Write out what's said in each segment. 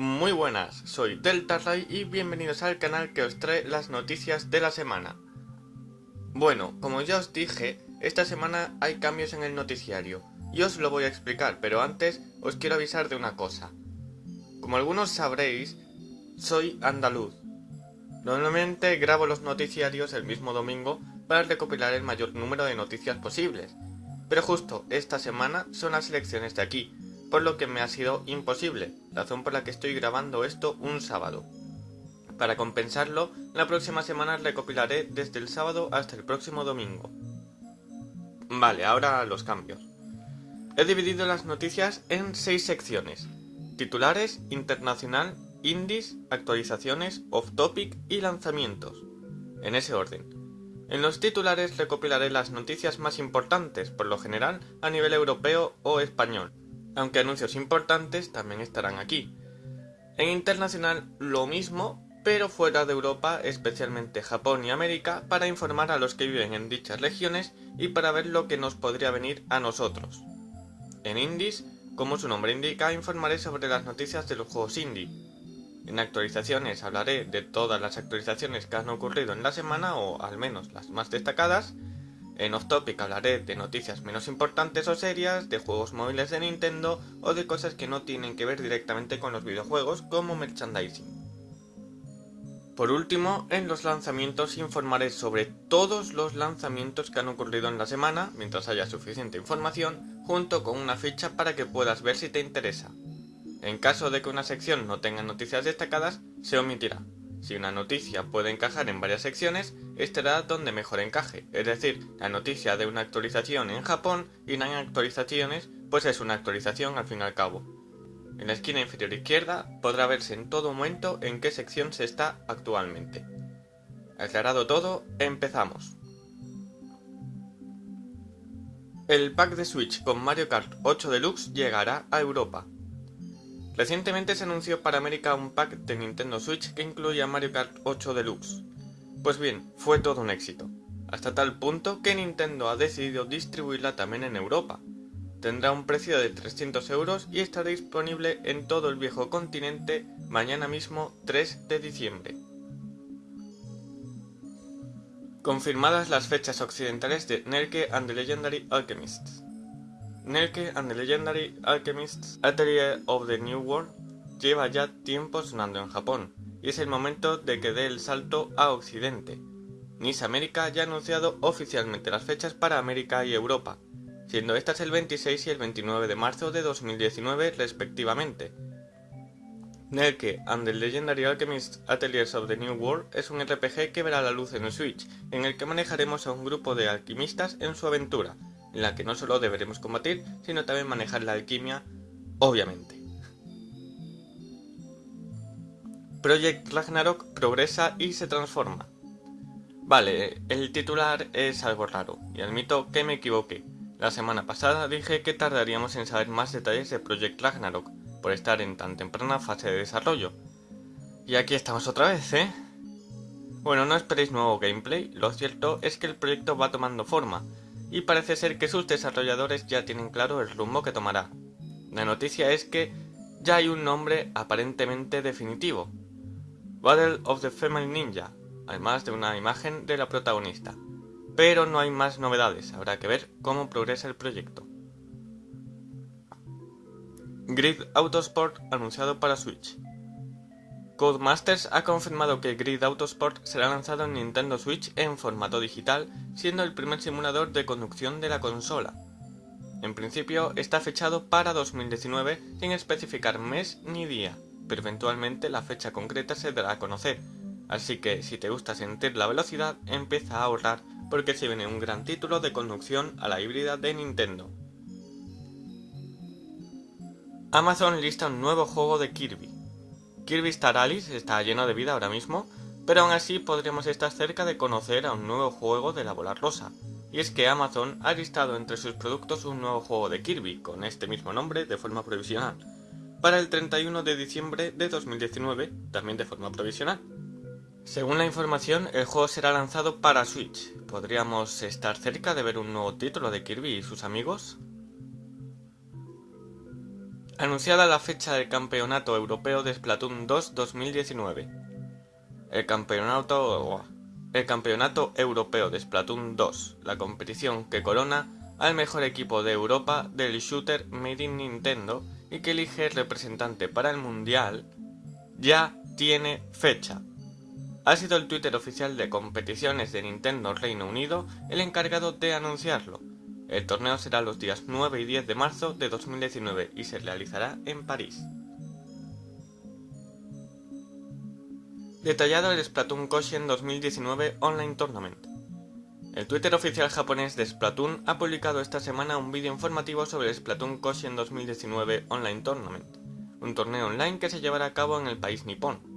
Muy buenas, soy Delta Ray y bienvenidos al canal que os trae las noticias de la semana. Bueno, como ya os dije, esta semana hay cambios en el noticiario y os lo voy a explicar, pero antes os quiero avisar de una cosa. Como algunos sabréis, soy andaluz. Normalmente grabo los noticiarios el mismo domingo para recopilar el mayor número de noticias posibles, pero justo esta semana son las elecciones de aquí, por lo que me ha sido imposible, razón por la que estoy grabando esto un sábado. Para compensarlo, la próxima semana recopilaré desde el sábado hasta el próximo domingo. Vale, ahora los cambios. He dividido las noticias en seis secciones. Titulares, internacional, indies, actualizaciones, off-topic y lanzamientos. En ese orden. En los titulares recopilaré las noticias más importantes, por lo general a nivel europeo o español aunque anuncios importantes también estarán aquí. En internacional lo mismo, pero fuera de Europa, especialmente Japón y América, para informar a los que viven en dichas regiones y para ver lo que nos podría venir a nosotros. En indies, como su nombre indica, informaré sobre las noticias de los juegos indie. En actualizaciones hablaré de todas las actualizaciones que han ocurrido en la semana o al menos las más destacadas, en Off Topic hablaré de noticias menos importantes o serias, de juegos móviles de Nintendo o de cosas que no tienen que ver directamente con los videojuegos como merchandising. Por último, en los lanzamientos informaré sobre todos los lanzamientos que han ocurrido en la semana, mientras haya suficiente información, junto con una ficha para que puedas ver si te interesa. En caso de que una sección no tenga noticias destacadas, se omitirá. Si una noticia puede encajar en varias secciones, estará donde mejor encaje, es decir, la noticia de una actualización en Japón y no hay actualizaciones, pues es una actualización al fin y al cabo. En la esquina inferior izquierda podrá verse en todo momento en qué sección se está actualmente. Aclarado todo, empezamos. El pack de Switch con Mario Kart 8 Deluxe llegará a Europa. Recientemente se anunció para América un pack de Nintendo Switch que incluía Mario Kart 8 Deluxe. Pues bien, fue todo un éxito, hasta tal punto que Nintendo ha decidido distribuirla también en Europa. Tendrá un precio de 300 euros y estará disponible en todo el viejo continente mañana mismo 3 de diciembre. Confirmadas las fechas occidentales de Nerke and the Legendary Alchemists. Nelke and the Legendary Alchemists Atelier of the New World lleva ya tiempo sonando en Japón, y es el momento de que dé el salto a Occidente. NIS América ya ha anunciado oficialmente las fechas para América y Europa, siendo estas el 26 y el 29 de marzo de 2019 respectivamente. Nelke and the Legendary Alchemists Ateliers of the New World es un RPG que verá la luz en el Switch, en el que manejaremos a un grupo de alquimistas en su aventura, en la que no solo deberemos combatir, sino también manejar la alquimia, obviamente. Project Ragnarok progresa y se transforma. Vale, el titular es algo raro, y admito que me equivoqué. La semana pasada dije que tardaríamos en saber más detalles de Project Ragnarok, por estar en tan temprana fase de desarrollo. Y aquí estamos otra vez, ¿eh? Bueno, no esperéis nuevo gameplay, lo cierto es que el proyecto va tomando forma, y parece ser que sus desarrolladores ya tienen claro el rumbo que tomará. La noticia es que ya hay un nombre aparentemente definitivo, Battle of the Family Ninja, además de una imagen de la protagonista. Pero no hay más novedades, habrá que ver cómo progresa el proyecto. Grid Autosport anunciado para Switch. Codemasters ha confirmado que Grid Autosport será lanzado en Nintendo Switch en formato digital, siendo el primer simulador de conducción de la consola. En principio está fechado para 2019 sin especificar mes ni día, pero eventualmente la fecha concreta se dará a conocer, así que si te gusta sentir la velocidad empieza a ahorrar porque se viene un gran título de conducción a la híbrida de Nintendo. Amazon lista un nuevo juego de Kirby. Kirby Star Alice está lleno de vida ahora mismo, pero aún así podríamos estar cerca de conocer a un nuevo juego de la bola rosa. Y es que Amazon ha listado entre sus productos un nuevo juego de Kirby, con este mismo nombre de forma provisional, para el 31 de diciembre de 2019, también de forma provisional. Según la información, el juego será lanzado para Switch. ¿Podríamos estar cerca de ver un nuevo título de Kirby y sus amigos? Anunciada la fecha del Campeonato Europeo de Splatoon 2 2019. El campeonato, el Europeo de Splatoon 2, la competición que corona al mejor equipo de Europa del shooter Made in Nintendo y que elige representante para el Mundial, ya tiene fecha. Ha sido el Twitter oficial de competiciones de Nintendo Reino Unido el encargado de anunciarlo, el torneo será los días 9 y 10 de marzo de 2019 y se realizará en París. Detallado el Splatoon Koshien 2019 Online Tournament. El Twitter oficial japonés de Splatoon ha publicado esta semana un vídeo informativo sobre el Splatoon Koshien 2019 Online Tournament, un torneo online que se llevará a cabo en el país nipón.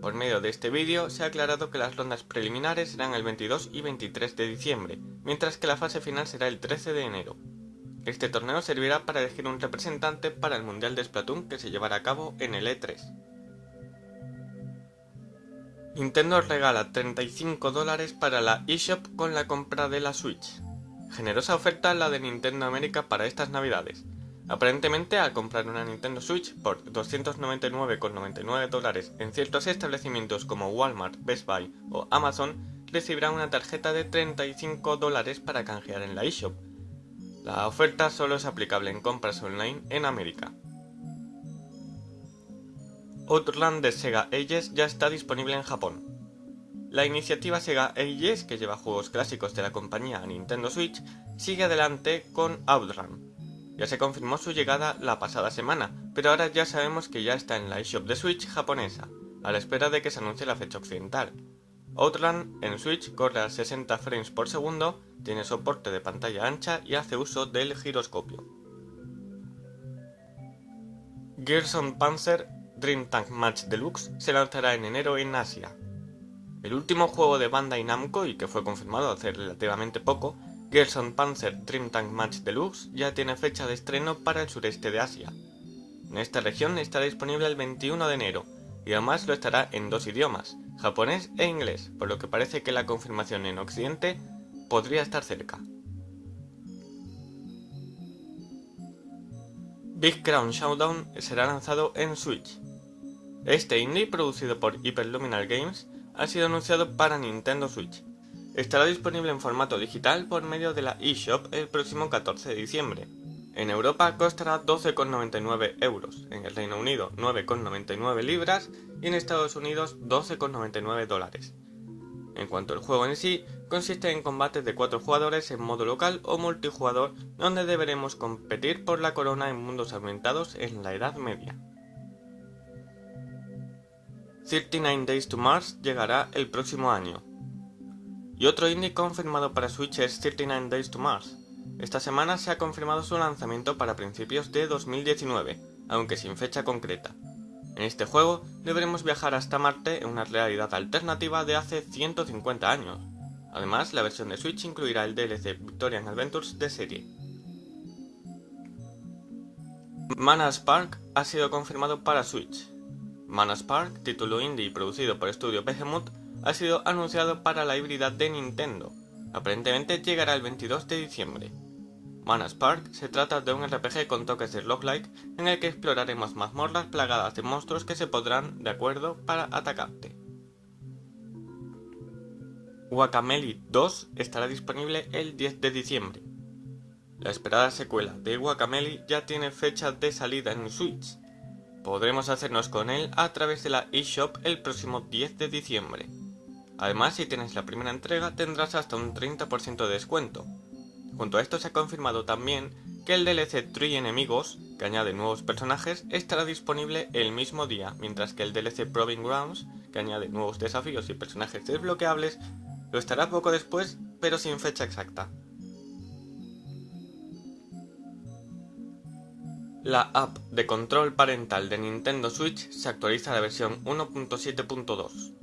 Por medio de este vídeo se ha aclarado que las rondas preliminares serán el 22 y 23 de diciembre, mientras que la fase final será el 13 de enero. Este torneo servirá para elegir un representante para el Mundial de Splatoon que se llevará a cabo en el E3. Nintendo regala 35 dólares para la eShop con la compra de la Switch. Generosa oferta la de Nintendo América para estas navidades. Aparentemente, al comprar una Nintendo Switch por 299,99 dólares en ciertos establecimientos como Walmart, Best Buy o Amazon, recibirá una tarjeta de 35 dólares para canjear en la eShop. La oferta solo es aplicable en compras online en América. Outland de Sega Ages ya está disponible en Japón. La iniciativa Sega Ages, que lleva juegos clásicos de la compañía a Nintendo Switch, sigue adelante con Outrun, ya se confirmó su llegada la pasada semana, pero ahora ya sabemos que ya está en la eShop de Switch japonesa, a la espera de que se anuncie la fecha occidental. Outland en Switch corre a 60 frames por segundo, tiene soporte de pantalla ancha y hace uso del giroscopio. Gerson Panzer Dream Tank Match Deluxe se lanzará en enero en Asia. El último juego de Bandai Namco y que fue confirmado hace relativamente poco Gerson Panzer Dream Tank Match Deluxe ya tiene fecha de estreno para el sureste de Asia. En esta región estará disponible el 21 de enero, y además lo estará en dos idiomas, japonés e inglés, por lo que parece que la confirmación en Occidente podría estar cerca. Big Crown Showdown será lanzado en Switch. Este indie, producido por Hyperluminal Games, ha sido anunciado para Nintendo Switch. Estará disponible en formato digital por medio de la eShop el próximo 14 de diciembre. En Europa costará 12,99 euros, en el Reino Unido 9,99 libras y en Estados Unidos 12,99 dólares. En cuanto al juego en sí, consiste en combates de 4 jugadores en modo local o multijugador donde deberemos competir por la corona en mundos aumentados en la Edad Media. 39 Days to Mars llegará el próximo año, y otro indie confirmado para Switch es 39 Days to Mars. Esta semana se ha confirmado su lanzamiento para principios de 2019, aunque sin fecha concreta. En este juego deberemos viajar hasta Marte en una realidad alternativa de hace 150 años. Además, la versión de Switch incluirá el DLC Victorian Adventures de serie. Mana Spark ha sido confirmado para Switch. Mana Spark, título indie producido por Studio Behemoth, ha sido anunciado para la híbrida de Nintendo. Aparentemente llegará el 22 de diciembre. Mana Spark se trata de un RPG con toques de roguelike en el que exploraremos mazmorras plagadas de monstruos que se podrán de acuerdo para atacarte. Guacamelee 2 estará disponible el 10 de diciembre. La esperada secuela de Guacamelee ya tiene fecha de salida en Switch. Podremos hacernos con él a través de la eShop el próximo 10 de diciembre. Además, si tienes la primera entrega tendrás hasta un 30% de descuento. Junto a esto se ha confirmado también que el DLC Tree Enemigos, que añade nuevos personajes, estará disponible el mismo día, mientras que el DLC Proving Grounds, que añade nuevos desafíos y personajes desbloqueables, lo estará poco después, pero sin fecha exacta. La app de control parental de Nintendo Switch se actualiza a la versión 1.7.2.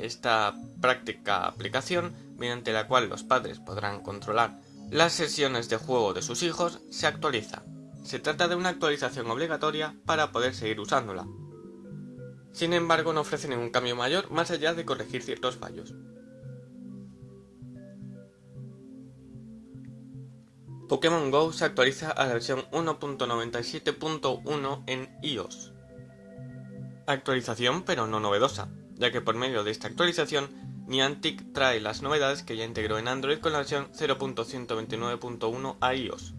Esta práctica aplicación, mediante la cual los padres podrán controlar las sesiones de juego de sus hijos, se actualiza. Se trata de una actualización obligatoria para poder seguir usándola. Sin embargo, no ofrece ningún cambio mayor más allá de corregir ciertos fallos. Pokémon GO se actualiza a la versión 1.97.1 en iOS. Actualización pero no novedosa, ya que por medio de esta actualización Niantic trae las novedades que ya integró en Android con la versión 0.129.1 a iOS.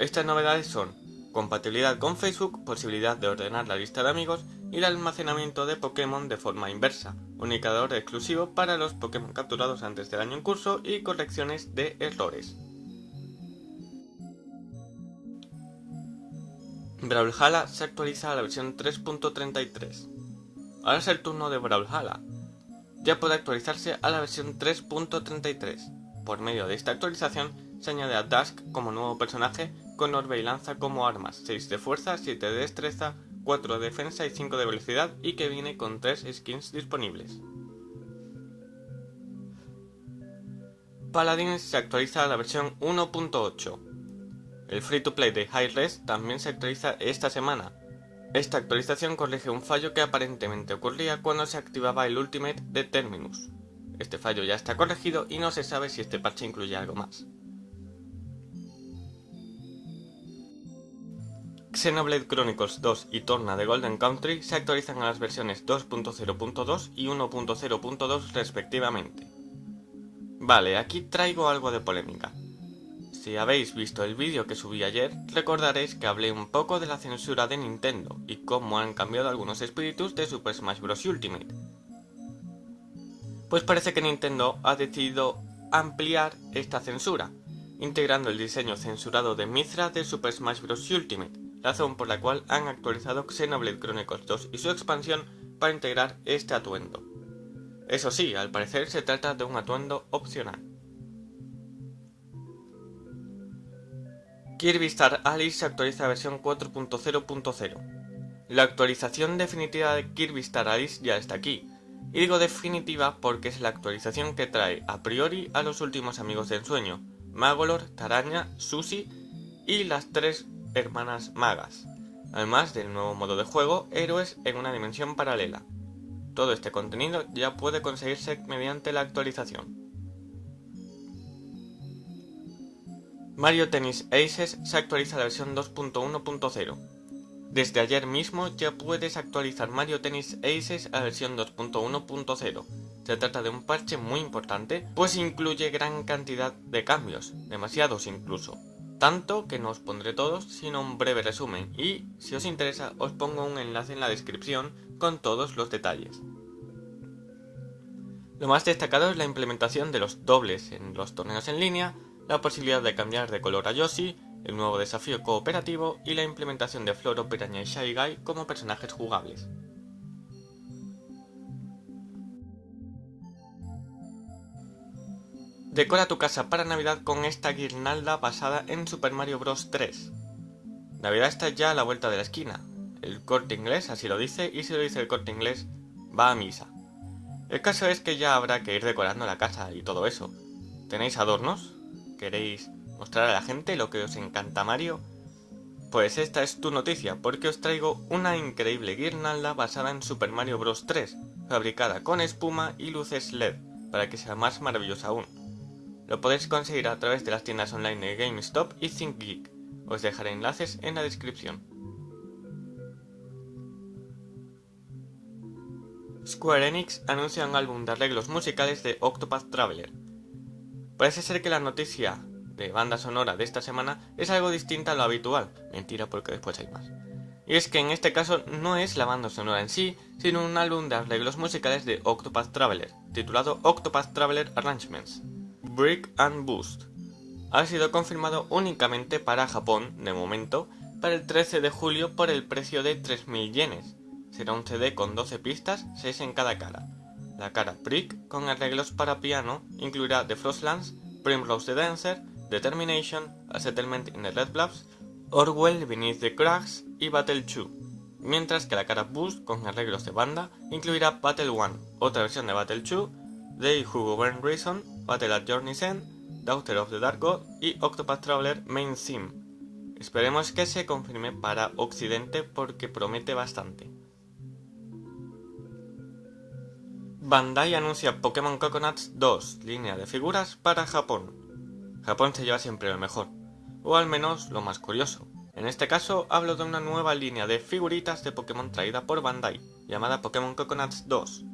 Estas novedades son compatibilidad con Facebook, posibilidad de ordenar la lista de amigos y el almacenamiento de Pokémon de forma inversa, indicador exclusivo para los Pokémon capturados antes del año en curso y correcciones de errores. Brawlhalla se actualiza a la versión 3.33. Ahora es el turno de Brawlhalla. Ya puede actualizarse a la versión 3.33. Por medio de esta actualización se añade a Dusk como nuevo personaje con orbe y lanza como armas, 6 de fuerza, 7 de destreza, 4 de defensa y 5 de velocidad y que viene con 3 skins disponibles. Paladins se actualiza a la versión 1.8. El free to play de Hi-Res también se actualiza esta semana. Esta actualización corrige un fallo que aparentemente ocurría cuando se activaba el Ultimate de Terminus. Este fallo ya está corregido y no se sabe si este parche incluye algo más. Xenoblade Chronicles 2 y Torna de Golden Country se actualizan a las versiones 2.0.2 y 1.0.2 respectivamente. Vale, aquí traigo algo de polémica. Si habéis visto el vídeo que subí ayer, recordaréis que hablé un poco de la censura de Nintendo y cómo han cambiado algunos espíritus de Super Smash Bros. Ultimate. Pues parece que Nintendo ha decidido ampliar esta censura, integrando el diseño censurado de Mithra de Super Smash Bros. Ultimate, razón por la cual han actualizado Xenoblade Chronicles 2 y su expansión para integrar este atuendo. Eso sí, al parecer se trata de un atuendo opcional. Kirby Star Alice se actualiza a versión 4.0.0. La actualización definitiva de Kirby Star Alice ya está aquí, y digo definitiva porque es la actualización que trae a priori a los últimos amigos del sueño, Magolor, Taraña, Susie y las tres hermanas magas, además del nuevo modo de juego, héroes en una dimensión paralela. Todo este contenido ya puede conseguirse mediante la actualización. Mario Tennis Aces se actualiza la versión 2.1.0. Desde ayer mismo ya puedes actualizar Mario Tennis Aces a la versión 2.1.0. Se trata de un parche muy importante, pues incluye gran cantidad de cambios, demasiados incluso. Tanto que no os pondré todos, sino un breve resumen, y si os interesa os pongo un enlace en la descripción con todos los detalles. Lo más destacado es la implementación de los dobles en los torneos en línea, la posibilidad de cambiar de color a Yoshi, el nuevo desafío cooperativo y la implementación de Floro, Piraña y Shy Guy como personajes jugables. Decora tu casa para Navidad con esta guirnalda basada en Super Mario Bros. 3. Navidad está ya a la vuelta de la esquina. El corte inglés así lo dice y si lo dice el corte inglés, va a misa. El caso es que ya habrá que ir decorando la casa y todo eso. ¿Tenéis adornos? Queréis mostrar a la gente lo que os encanta Mario, pues esta es tu noticia, porque os traigo una increíble guirnalda basada en Super Mario Bros. 3, fabricada con espuma y luces LED, para que sea más maravillosa aún. Lo podéis conseguir a través de las tiendas online de GameStop y ThinkGeek. Os dejaré enlaces en la descripción. Square Enix anuncia un álbum de arreglos musicales de Octopath Traveler, Parece ser que la noticia de banda sonora de esta semana es algo distinta a lo habitual. Mentira porque después hay más. Y es que en este caso no es la banda sonora en sí, sino un álbum de arreglos musicales de Octopath Traveler, titulado Octopath Traveler Arrangements, Brick and Boost. Ha sido confirmado únicamente para Japón, de momento, para el 13 de julio por el precio de 3.000 yenes. Será un CD con 12 pistas, 6 en cada cara. La cara Brick, con arreglos para piano, incluirá The Frostlands, Primrose the Dancer, Determination, A Settlement in the Red Bluffs, Orwell Beneath the Cracks y Battle 2, mientras que la cara Boost, con arreglos de banda, incluirá Battle 1, otra versión de Battle 2, They Who Govern Reason, Battle at Journey's End, Daughter of the Dark God y Octopath Traveler Main Theme. Esperemos que se confirme para Occidente porque promete bastante. Bandai anuncia Pokémon Coconuts 2, línea de figuras para Japón. Japón se lleva siempre lo mejor. o al menos lo más curioso. En este caso hablo de una nueva línea de figuritas de Pokémon traída por Bandai, llamada Pokémon Coconuts 2.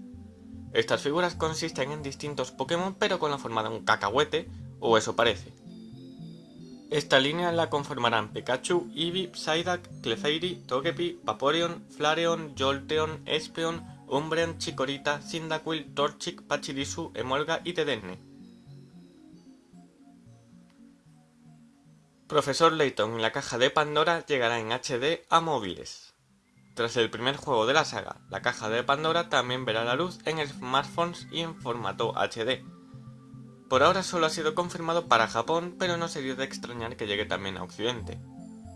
Estas figuras consisten en distintos Pokémon pero con la forma de un cacahuete, o eso parece. Esta línea la conformarán Pikachu, Eevee, Psyduck, Clefairy, Togepi, Vaporeon, Flareon, Jolteon, Espeon, Umbreon, Chikorita, Cyndaquil, Torchic, Pachirisu, Emolga y Dedenne. Profesor Layton y la caja de Pandora llegará en HD a móviles. Tras el primer juego de la saga, la caja de Pandora también verá la luz en smartphones y en formato HD, por ahora solo ha sido confirmado para Japón, pero no sería de extrañar que llegue también a Occidente.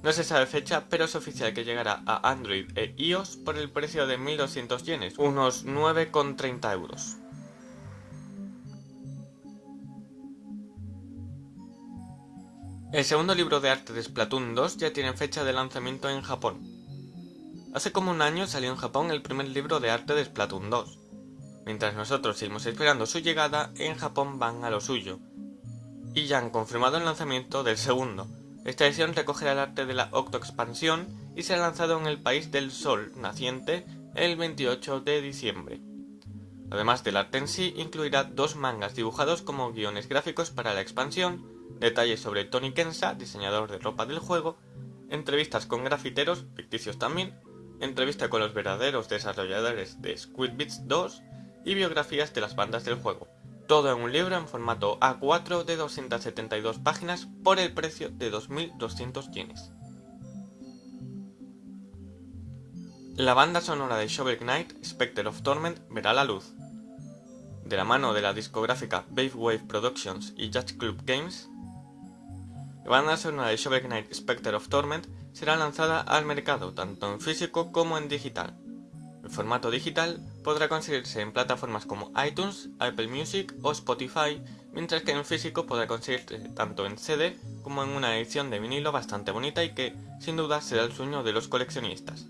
No se sabe fecha, pero es oficial que llegará a Android e iOS por el precio de 1200 yenes, unos 9,30 euros. El segundo libro de arte de Splatoon 2 ya tiene fecha de lanzamiento en Japón. Hace como un año salió en Japón el primer libro de arte de Splatoon 2, Mientras nosotros seguimos esperando su llegada, en Japón van a lo suyo. Y ya han confirmado el lanzamiento del segundo. Esta edición recogerá el arte de la Octo Expansión y será lanzado en el país del sol naciente el 28 de diciembre. Además del arte en sí, incluirá dos mangas dibujados como guiones gráficos para la expansión, detalles sobre Tony Kensa, diseñador de ropa del juego, entrevistas con grafiteros, ficticios también, entrevista con los verdaderos desarrolladores de Squid Beats 2 y biografías de las bandas del juego. Todo en un libro en formato A4 de 272 páginas por el precio de 2.200 yenes. La banda sonora de Shovel Knight, Spectre of Torment, verá la luz. De la mano de la discográfica Wave Productions y Judge Club Games, la banda sonora de Shovel Knight Spectre of Torment será lanzada al mercado tanto en físico como en digital. El formato digital podrá conseguirse en plataformas como iTunes, Apple Music o Spotify, mientras que en físico podrá conseguirse tanto en CD como en una edición de vinilo bastante bonita y que, sin duda, será el sueño de los coleccionistas.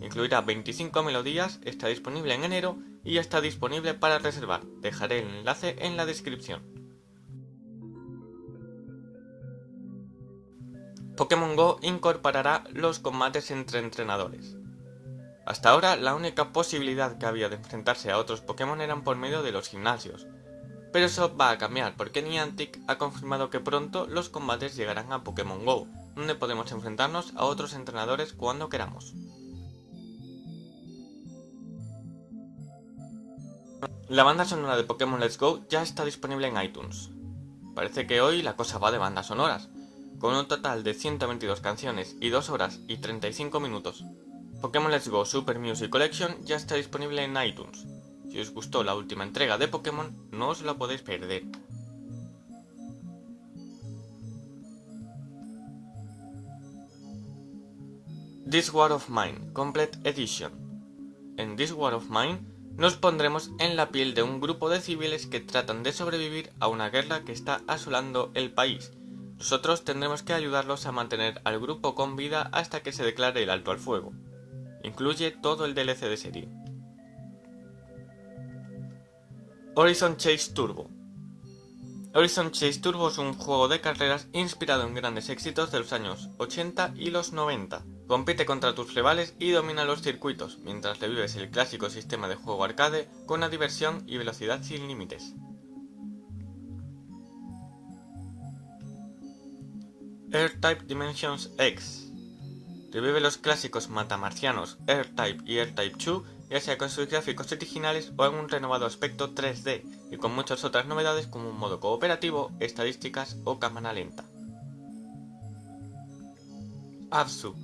Incluirá 25 melodías, está disponible en enero y ya está disponible para reservar. Dejaré el enlace en la descripción. Pokémon GO incorporará los combates entre entrenadores. Hasta ahora la única posibilidad que había de enfrentarse a otros Pokémon eran por medio de los gimnasios. Pero eso va a cambiar porque Niantic ha confirmado que pronto los combates llegarán a Pokémon GO, donde podemos enfrentarnos a otros entrenadores cuando queramos. La banda sonora de Pokémon Let's Go ya está disponible en iTunes. Parece que hoy la cosa va de bandas sonoras, con un total de 122 canciones y 2 horas y 35 minutos. Pokémon Let's Go Super Music Collection ya está disponible en iTunes. Si os gustó la última entrega de Pokémon, no os la podéis perder. This War of Mine Complete Edition En This War of Mine nos pondremos en la piel de un grupo de civiles que tratan de sobrevivir a una guerra que está asolando el país. Nosotros tendremos que ayudarlos a mantener al grupo con vida hasta que se declare el alto al fuego. Incluye todo el DLC de serie. Horizon Chase Turbo Horizon Chase Turbo es un juego de carreras inspirado en grandes éxitos de los años 80 y los 90. Compite contra tus rivales y domina los circuitos, mientras revives el clásico sistema de juego arcade con una diversión y velocidad sin límites. Air-Type Dimensions X Revive los clásicos matamarcianos R-Type y R-Type 2, ya sea con sus gráficos originales o en un renovado aspecto 3D, y con muchas otras novedades como un modo cooperativo, estadísticas o cámara lenta. Absu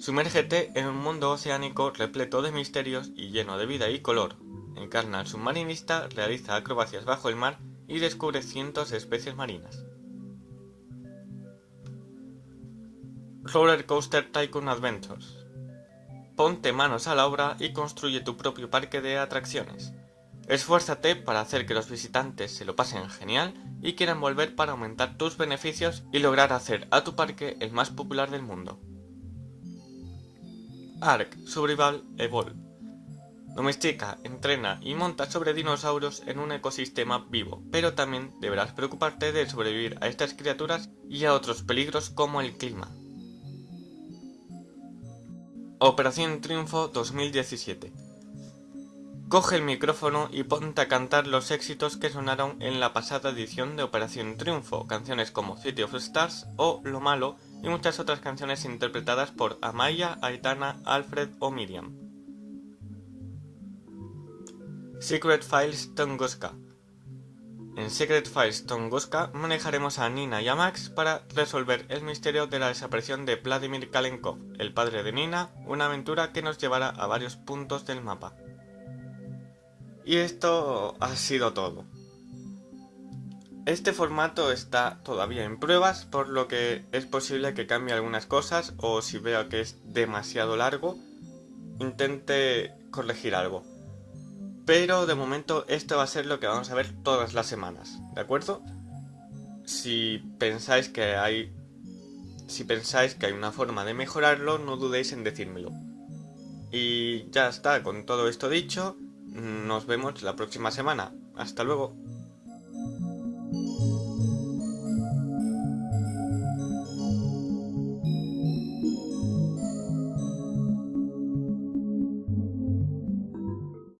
Sumérgete en un mundo oceánico repleto de misterios y lleno de vida y color. Encarna al submarinista, realiza acrobacias bajo el mar y descubre cientos de especies marinas. Roller Coaster Tycoon Adventures. Ponte manos a la obra y construye tu propio parque de atracciones. Esfuérzate para hacer que los visitantes se lo pasen genial y quieran volver para aumentar tus beneficios y lograr hacer a tu parque el más popular del mundo. Ark Survival Evolve Domestica, entrena y monta sobre dinosaurios en un ecosistema vivo, pero también deberás preocuparte de sobrevivir a estas criaturas y a otros peligros como el clima. Operación Triunfo 2017 Coge el micrófono y ponte a cantar los éxitos que sonaron en la pasada edición de Operación Triunfo, canciones como City of Stars o Lo Malo y muchas otras canciones interpretadas por Amaya, Aitana, Alfred o Miriam. Secret Files Tunguska En Secret Files Tunguska manejaremos a Nina y a Max para resolver el misterio de la desaparición de Vladimir Kalenkov, el padre de Nina, una aventura que nos llevará a varios puntos del mapa. Y esto ha sido todo. Este formato está todavía en pruebas, por lo que es posible que cambie algunas cosas o si veo que es demasiado largo, intente corregir algo. Pero de momento esto va a ser lo que vamos a ver todas las semanas, ¿de acuerdo? Si pensáis que hay si pensáis que hay una forma de mejorarlo, no dudéis en decírmelo. Y ya está, con todo esto dicho, nos vemos la próxima semana. Hasta luego.